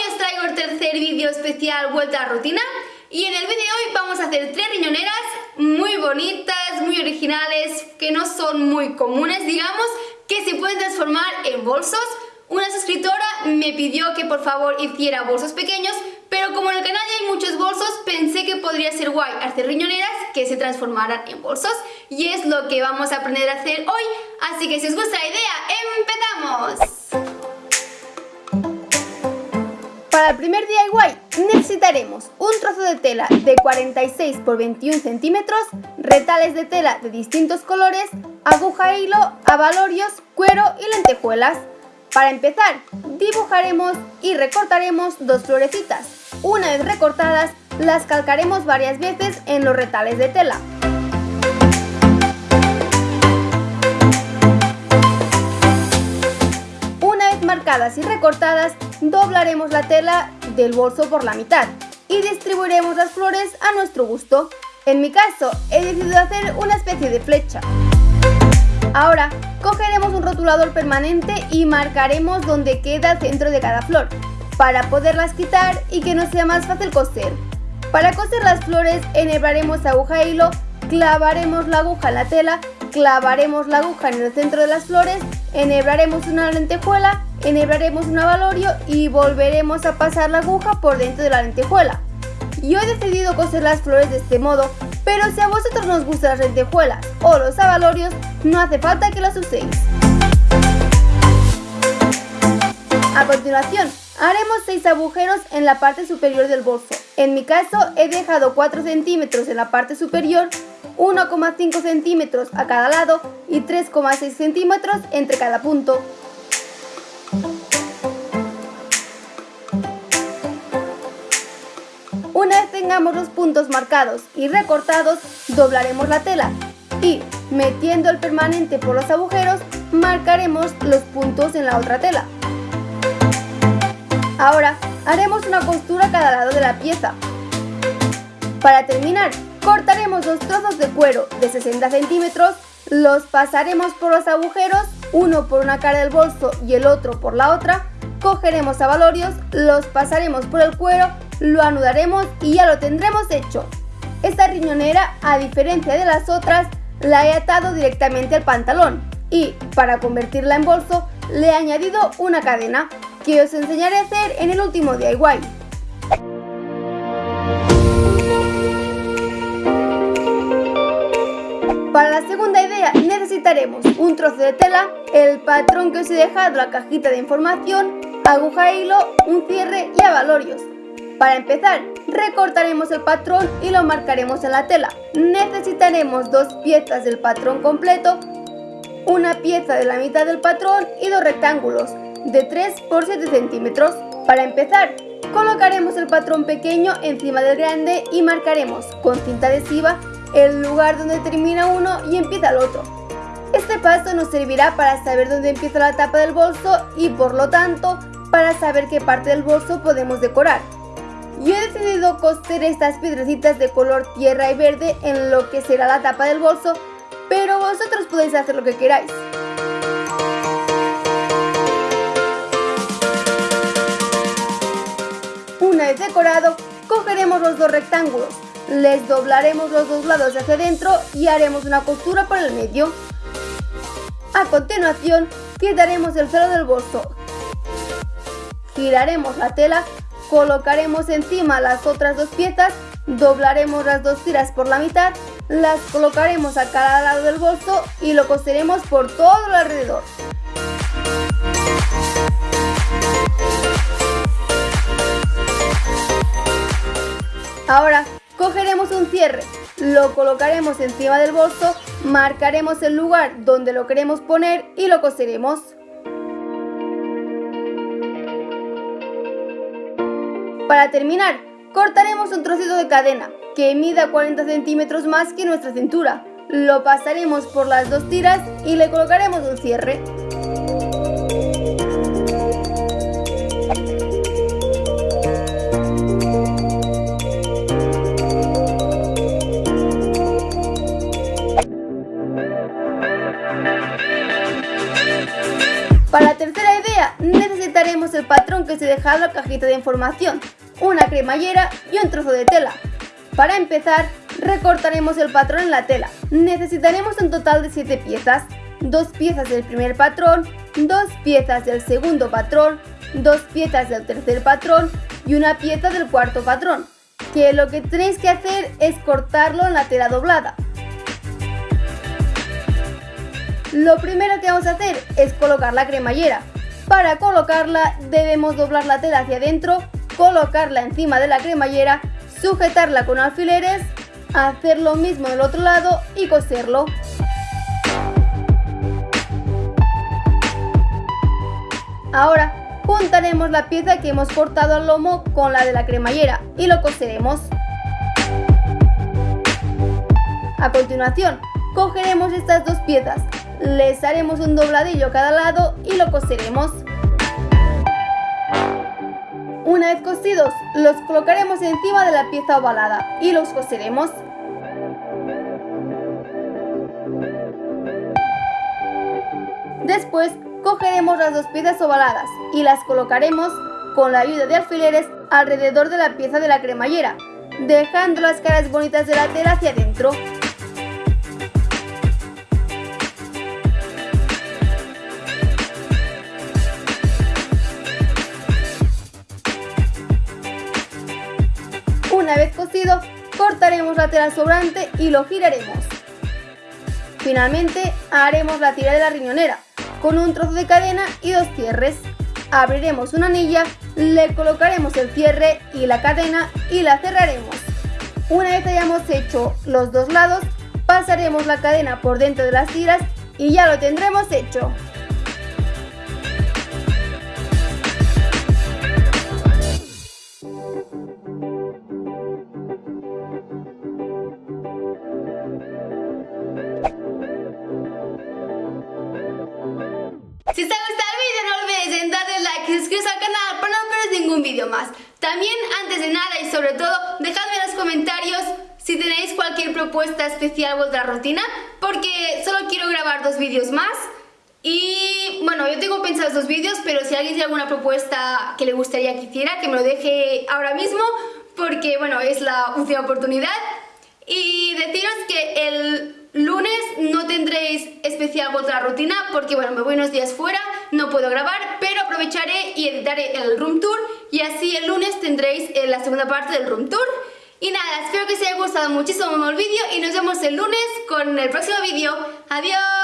Hoy os traigo el tercer vídeo especial Vuelta a Rutina y en el vídeo de hoy vamos a hacer tres riñoneras muy bonitas, muy originales, que no son muy comunes, digamos, que se pueden transformar en bolsos. Una suscriptora me pidió que por favor hiciera bolsos pequeños, pero como en el canal ya hay muchos bolsos, pensé que podría ser guay hacer riñoneras que se transformaran en bolsos y es lo que vamos a aprender a hacer hoy, así que si os gusta la idea, ¡empezamos! Para el primer DIY necesitaremos un trozo de tela de 46 por 21 centímetros, retales de tela de distintos colores, aguja e hilo, abalorios, cuero y lentejuelas. Para empezar, dibujaremos y recortaremos dos florecitas. Una vez recortadas, las calcaremos varias veces en los retales de tela. Una vez marcadas y recortadas, doblaremos la tela del bolso por la mitad y distribuiremos las flores a nuestro gusto. En mi caso, he decidido hacer una especie de flecha. Ahora, cogeremos un rotulador permanente y marcaremos donde queda el centro de cada flor, para poderlas quitar y que no sea más fácil coser. Para coser las flores, enhebraremos aguja e hilo, clavaremos la aguja en la tela, clavaremos la aguja en el centro de las flores, enhebraremos una lentejuela enhebraremos un avalorio y volveremos a pasar la aguja por dentro de la lentejuela. Yo he decidido coser las flores de este modo, pero si a vosotros no os gustan las lentejuelas o los avalorios, no hace falta que las uséis. A continuación, haremos 6 agujeros en la parte superior del bolso. En mi caso, he dejado 4 centímetros en la parte superior, 1,5 centímetros a cada lado y 3,6 centímetros entre cada punto. Los puntos marcados y recortados, doblaremos la tela y, metiendo el permanente por los agujeros, marcaremos los puntos en la otra tela. Ahora, haremos una costura a cada lado de la pieza. Para terminar, cortaremos dos trozos de cuero de 60 centímetros, los pasaremos por los agujeros uno por una cara del bolso y el otro por la otra, cogeremos abalorios, los pasaremos por el cuero, lo anudaremos y ya lo tendremos hecho. Esta riñonera, a diferencia de las otras, la he atado directamente al pantalón y, para convertirla en bolso, le he añadido una cadena que os enseñaré a hacer en el último DIY. Para la segunda idea necesitaremos un trozo de tela, el patrón que os he dejado la cajita de información, aguja e hilo, un cierre y abalorios. Para empezar, recortaremos el patrón y lo marcaremos en la tela. Necesitaremos dos piezas del patrón completo, una pieza de la mitad del patrón y dos rectángulos de 3 por 7 centímetros. Para empezar, colocaremos el patrón pequeño encima del grande y marcaremos con cinta adhesiva el lugar donde termina uno y empieza el otro. Este paso nos servirá para saber dónde empieza la tapa del bolso y por lo tanto para saber qué parte del bolso podemos decorar. Yo he decidido coser estas piedrecitas de color tierra y verde en lo que será la tapa del bolso, pero vosotros podéis hacer lo que queráis. Una vez decorado, cogeremos los dos rectángulos, les doblaremos los dos lados hacia adentro y haremos una costura por el medio. A continuación, quitaremos el celo del bolso. Giraremos la tela, colocaremos encima las otras dos piezas, doblaremos las dos tiras por la mitad, las colocaremos a cada lado del bolso y lo coseremos por todo el alrededor. Ahora Cogeremos un cierre, lo colocaremos encima del bolso, marcaremos el lugar donde lo queremos poner y lo coseremos. Para terminar, cortaremos un trocito de cadena que mida 40 centímetros más que nuestra cintura. Lo pasaremos por las dos tiras y le colocaremos un cierre. patrón que os he dejado en la cajita de información, una cremallera y un trozo de tela. Para empezar, recortaremos el patrón en la tela. Necesitaremos un total de 7 piezas, dos piezas del primer patrón, dos piezas del segundo patrón, dos piezas del tercer patrón y una pieza del cuarto patrón, que lo que tenéis que hacer es cortarlo en la tela doblada. Lo primero que vamos a hacer es colocar la cremallera. Para colocarla debemos doblar la tela hacia adentro, colocarla encima de la cremallera, sujetarla con alfileres, hacer lo mismo del otro lado y coserlo. Ahora juntaremos la pieza que hemos cortado al lomo con la de la cremallera y lo coseremos. A continuación, cogeremos estas dos piezas, les haremos un dobladillo a cada lado y lo coseremos. Una vez cosidos, los colocaremos encima de la pieza ovalada y los coseremos. Después cogeremos las dos piezas ovaladas y las colocaremos con la ayuda de alfileres alrededor de la pieza de la cremallera, dejando las caras bonitas de la tela hacia adentro. Cortaremos la tela sobrante y lo giraremos. Finalmente, haremos la tira de la riñonera, con un trozo de cadena y dos cierres. Abriremos una anilla, le colocaremos el cierre y la cadena y la cerraremos. Una vez hayamos hecho los dos lados, pasaremos la cadena por dentro de las tiras y ya lo tendremos hecho. Si ha gustado el vídeo no olvidéis en darle like y suscribiros al canal para no perderos ningún vídeo más. También, antes de nada y sobre todo, dejadme en los comentarios si tenéis cualquier propuesta especial o otra rutina, porque solo quiero grabar dos vídeos más. Y bueno, yo tengo pensados dos vídeos, pero si alguien tiene alguna propuesta que le gustaría que hiciera, que me lo deje ahora mismo, porque bueno, es la última oportunidad. Y deciros que el lunes no tendréis especial otra rutina porque bueno, me voy unos días fuera, no puedo grabar, pero aprovecharé y editaré el room tour y así el lunes tendréis eh, la segunda parte del room tour. Y nada, espero que os haya gustado muchísimo el vídeo y nos vemos el lunes con el próximo vídeo. ¡Adiós!